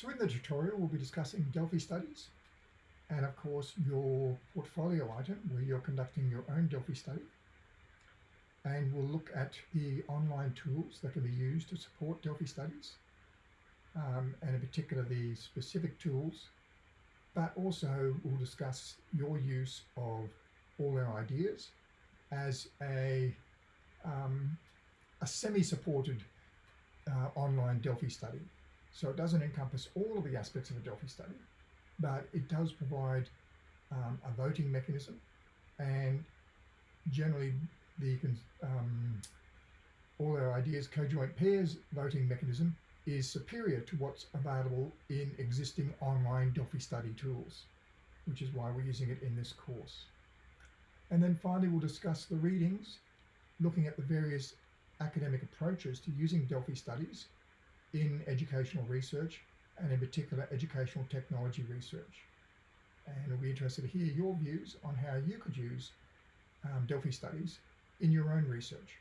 So in the tutorial, we'll be discussing Delphi studies and of course your portfolio item where you're conducting your own Delphi study. And we'll look at the online tools that can be used to support Delphi studies um, and in particular the specific tools, but also we'll discuss your use of all our ideas as a, um, a semi-supported uh, online Delphi study. So it doesn't encompass all of the aspects of a Delphi study, but it does provide um, a voting mechanism and generally the um, all our ideas conjoint pairs voting mechanism is superior to what's available in existing online Delphi study tools, which is why we're using it in this course. And then finally, we'll discuss the readings, looking at the various academic approaches to using Delphi studies in educational research and in particular educational technology research. And we'll be interested to hear your views on how you could use um, Delphi studies in your own research.